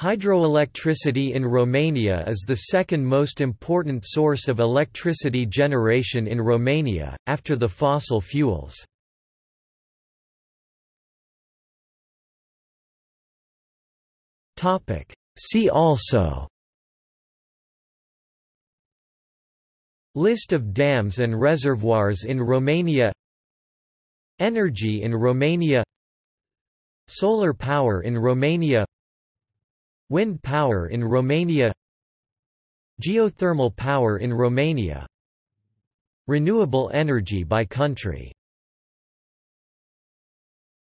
Hydroelectricity in Romania is the second most important source of electricity generation in Romania, after the fossil fuels. See also List of dams and reservoirs in Romania Energy in Romania Solar power in Romania Wind power in Romania Geothermal power in Romania Renewable energy by country